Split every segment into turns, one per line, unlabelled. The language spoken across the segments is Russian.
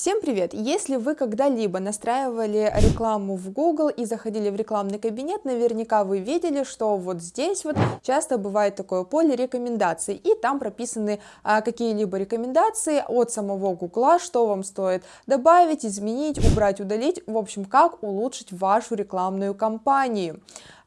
Всем привет! Если вы когда-либо настраивали рекламу в Google и заходили в рекламный кабинет, наверняка вы видели, что вот здесь вот часто бывает такое поле рекомендаций, и там прописаны а, какие-либо рекомендации от самого Google, что вам стоит добавить, изменить, убрать, удалить, в общем, как улучшить вашу рекламную кампанию.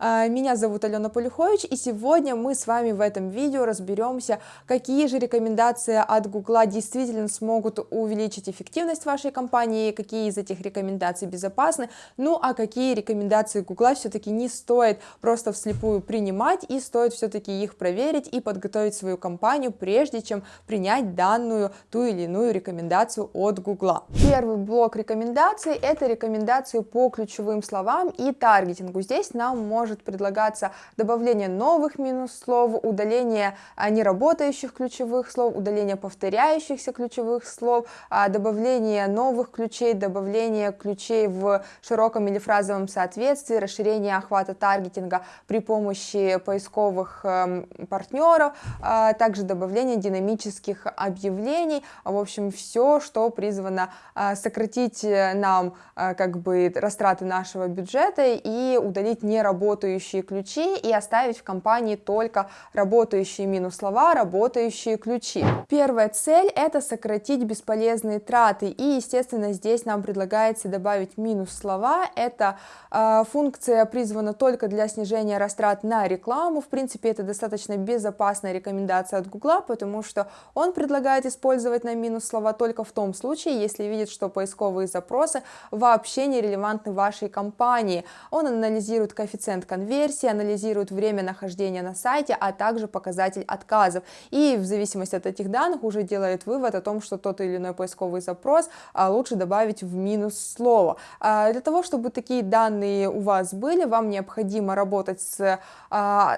А, меня зовут Алена Полюхович, и сегодня мы с вами в этом видео разберемся, какие же рекомендации от Google действительно смогут увеличить эффективность вашей компании, какие из этих рекомендаций безопасны, ну а какие рекомендации Google все-таки не стоит просто вслепую принимать, и стоит все-таки их проверить и подготовить свою компанию, прежде чем принять данную ту или иную рекомендацию от Google. Первый блок рекомендаций – это рекомендации по ключевым словам и таргетингу. Здесь нам может может предлагаться добавление новых минус-слов, удаление а, неработающих ключевых слов, удаление повторяющихся ключевых слов, а, добавление новых ключей, добавление ключей в широком или фразовом соответствии, расширение охвата таргетинга при помощи поисковых эм, партнеров, а, также добавление динамических объявлений, в общем, все, что призвано сократить э, нам как бы растраты нашего бюджета и удалить неработающие работающие ключи и оставить в компании только работающие минус слова, работающие ключи. Первая цель это сократить бесполезные траты и естественно здесь нам предлагается добавить минус слова. Это э, функция призвана только для снижения растрат на рекламу. В принципе это достаточно безопасная рекомендация от Гугла, потому что он предлагает использовать на минус слова только в том случае, если видит, что поисковые запросы вообще не релевантны вашей компании. Он анализирует коэффициент конверсии, анализирует время нахождения на сайте, а также показатель отказов. И в зависимости от этих данных уже делает вывод о том, что тот или иной поисковый запрос а, лучше добавить в минус слово. А, для того, чтобы такие данные у вас были, вам необходимо работать с а,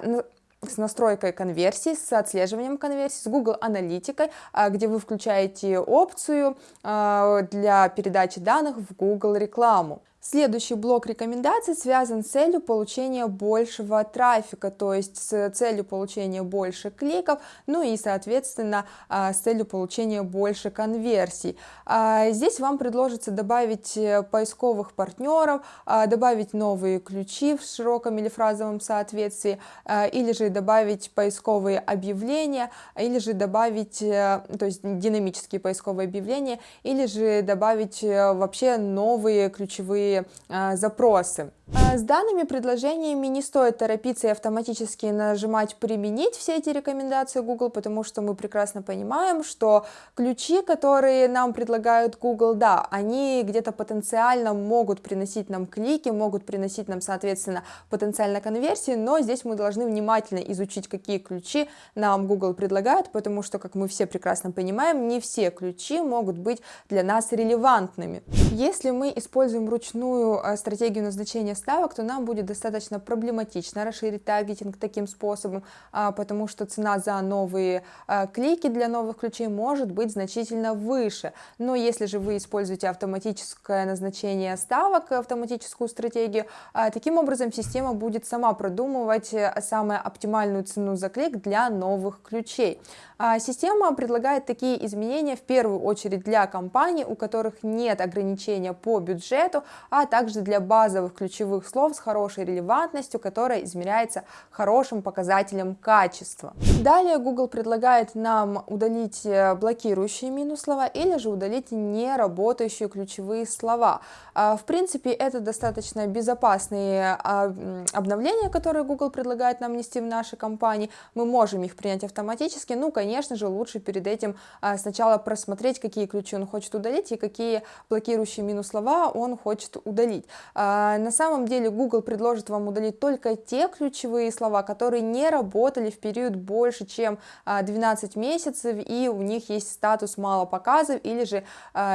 с настройкой конверсии, с отслеживанием конверсии, с Google аналитикой, где вы включаете опцию для передачи данных в Google рекламу. Следующий блок рекомендаций связан с целью получения большего трафика, то есть с целью получения больше кликов, ну и, соответственно, а, с целью получения больше конверсий. А, здесь вам предложится добавить э, поисковых партнеров, а, добавить новые ключи в широком или фразовом соответствии, или же добавить поисковые объявления, или же добавить, э, то есть динамические поисковые объявления, или же добавить э, вообще новые ключевые запросы. А, с данными предложениями не стоит торопиться и автоматически нажимать «Применить» все эти рекомендации Google, потому что мы прекрасно понимаем, что ключи, которые нам предлагают Google, да, они где-то потенциально могут приносить нам клики, могут приносить нам, соответственно, потенциально конверсии, но здесь мы должны внимательно изучить, какие ключи нам Google предлагает, потому что, как мы все прекрасно понимаем, не все ключи могут быть для нас релевантными. Если мы используем ручную э, стратегию назначения ставок, то нам будет достаточно проблематично расширить таргетинг таким способом, а, потому что цена за новые э, клики для новых ключей может быть значительно выше. Но если же вы используете автоматическое назначение ставок, автоматическую стратегию, а, таким образом система будет сама продумывать э, самую оптимальную цену за клик для новых ключей. А, система предлагает такие изменения в первую очередь для компаний, у которых нет ограничения по бюджету, а также для базовых ключевых слов с хорошей релевантностью, которая измеряется хорошим показателем качества. Далее Google предлагает нам удалить э, блокирующие минус слова или же удалить неработающие ключевые слова. А, в принципе, это достаточно безопасные а, обновления, которые Google предлагает нам нести в нашей компании. Мы можем их принять автоматически, ну, конечно, же, лучше перед этим а, сначала просмотреть, какие ключи он хочет удалить и какие блокирующие минус слова он хочет удалить. На самом деле Google предложит вам удалить только те ключевые слова, которые не работали в период больше, чем 12 а, месяцев, и у них есть статус мало показов или же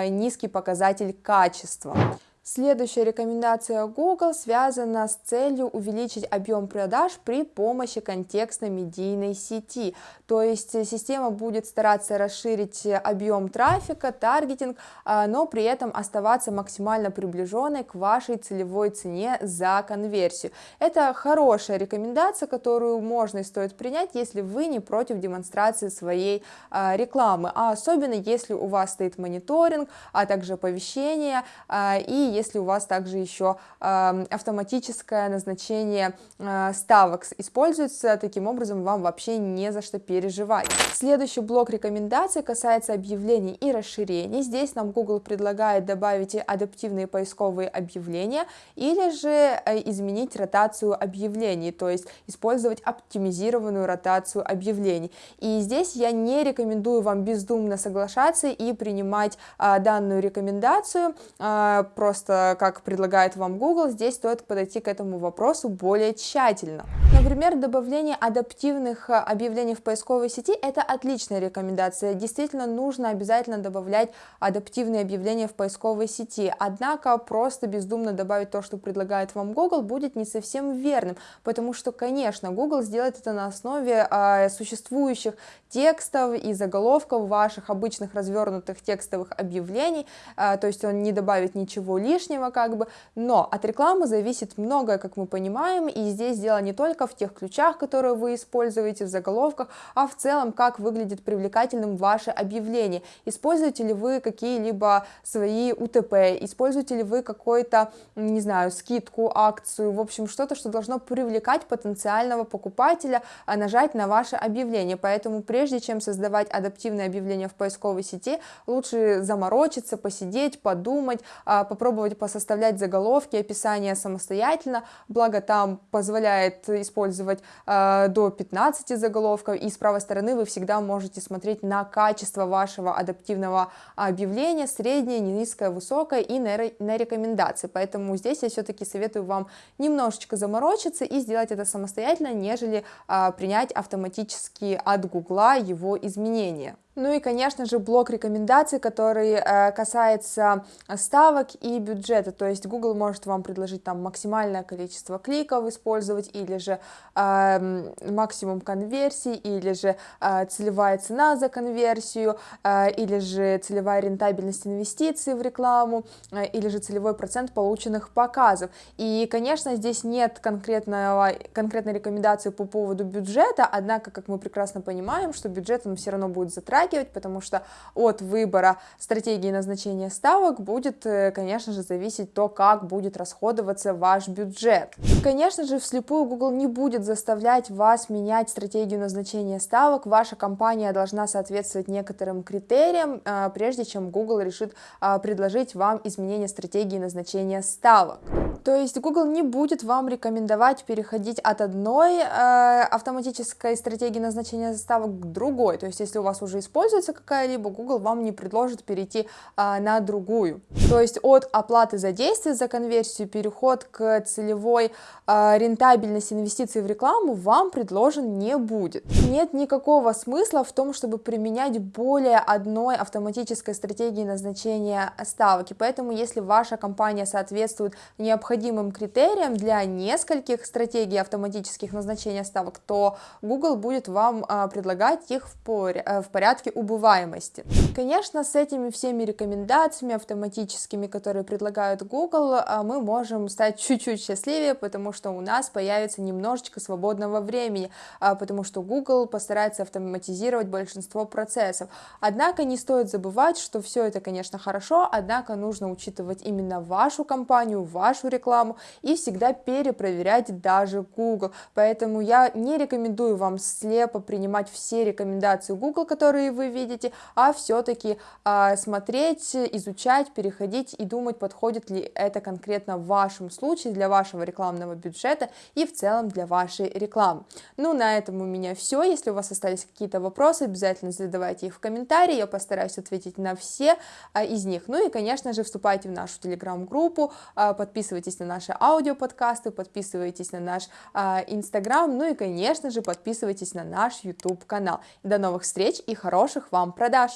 низкий показатель качества. Следующая рекомендация Google связана с целью увеличить объем продаж при помощи контекстно-медийной сети. То есть система будет стараться расширить объем трафика, таргетинг, а, но при этом оставаться максимально приближенной к вашей целевой цене за конверсию. Это хорошая рекомендация, которую можно и стоит принять, если вы не против демонстрации своей а, рекламы, а особенно если у вас стоит мониторинг, а также оповещение а, и если у вас также еще автоматическое назначение а, ставок используется, таким образом вам вообще не за что переживать. Следующий блок рекомендаций касается объявлений и расширений. Здесь нам Google предлагает добавить адаптивные поисковые объявления или же э, изменить ротацию объявлений, то есть использовать оптимизированную ротацию объявлений. И здесь я не рекомендую вам бездумно соглашаться и принимать а, данную рекомендацию, а, просто просто как предлагает вам Google, здесь стоит подойти к этому вопросу более тщательно. Например, добавление адаптивных э, объявлений в поисковой сети – это отличная рекомендация. Действительно, нужно обязательно добавлять адаптивные объявления в поисковой сети. Однако, просто бездумно добавить то, что предлагает вам Google, будет не совсем верным, потому что, конечно, Google сделает это на основе э, существующих текстов и заголовков ваших обычных развернутых текстовых объявлений, э, то есть он не добавит ничего лишнего, как бы, но от рекламы зависит многое, как мы понимаем, и здесь дело не только в тех ключах, которые вы используете в заголовках, а в целом, как выглядит привлекательным ваше объявление. Используете ли вы какие-либо свои УТП, используете ли вы какой-то, не знаю, скидку, акцию, в общем, что-то, что должно привлекать потенциального покупателя, а нажать на ваше объявление. Поэтому прежде чем создавать адаптивное объявление в поисковой сети, лучше заморочиться, посидеть, подумать, а, попробовать посоставлять заголовки, описания самостоятельно, благо там позволяет использовать использовать э, до 15 заголовков, и с правой стороны вы всегда можете смотреть на качество вашего адаптивного объявления, среднее, низкое, высокое и на, на рекомендации. Поэтому здесь я все-таки советую вам немножечко заморочиться и сделать это самостоятельно, нежели э, принять автоматически от Гугла его изменения. Ну и, конечно же, блок рекомендаций, который э, касается ставок и бюджета, то есть Google может вам предложить там максимальное количество кликов использовать, или же э, максимум конверсий, или же э, целевая цена за конверсию, э, или же целевая рентабельность инвестиций в рекламу, э, или же целевой процент полученных показов. И, конечно, здесь нет конкретного, конкретной рекомендации по поводу бюджета, однако, как мы прекрасно понимаем, что бюджет он все равно будет затрачивать, затрагивать, потому что от выбора стратегии назначения ставок будет, э, конечно же, зависеть то, как будет расходоваться ваш бюджет. Конечно же, вслепую Google не будет заставлять вас менять стратегию назначения ставок, ваша компания должна соответствовать некоторым критериям, э, прежде чем Google решит э, предложить вам изменение стратегии назначения ставок. То есть Google не будет вам рекомендовать переходить от одной э, автоматической стратегии назначения ставок к другой. То есть если у вас уже используется какая-либо, Google вам не предложит перейти э, на другую. То есть от оплаты за действие, за конверсию, переход к целевой э, рентабельности инвестиций в рекламу вам предложен не будет. Нет никакого смысла в том, чтобы применять более одной автоматической стратегии назначения ставок. И поэтому если ваша компания соответствует необходимым необходимым критерием для нескольких стратегий автоматических назначения ставок, то Google будет вам а, предлагать их э, в порядке убываемости. Конечно, с этими всеми рекомендациями автоматическими, которые предлагают Google, а, мы можем стать чуть-чуть счастливее, потому что у нас появится немножечко свободного времени, а, потому что Google постарается автоматизировать большинство процессов. Однако не стоит забывать, что все это, конечно, хорошо, однако нужно учитывать именно вашу компанию, вашу рекламу, рекламу и всегда перепроверять даже Google. Поэтому я не рекомендую вам слепо принимать все рекомендации Google, которые вы видите, а все-таки э, смотреть, изучать, переходить и думать, подходит ли это конкретно в вашем случае для вашего рекламного бюджета и в целом для вашей рекламы. Ну, на этом у меня все. Если у вас остались какие-то вопросы, обязательно задавайте их в комментарии, я постараюсь ответить на все а, из них. Ну и, конечно же, вступайте в нашу телеграм-группу, а, подписывайтесь подписывайтесь на наши аудиоподкасты, подписывайтесь на наш а, инстаграм, ну и, конечно же, подписывайтесь на наш YouTube канал. До новых встреч и хороших вам продаж!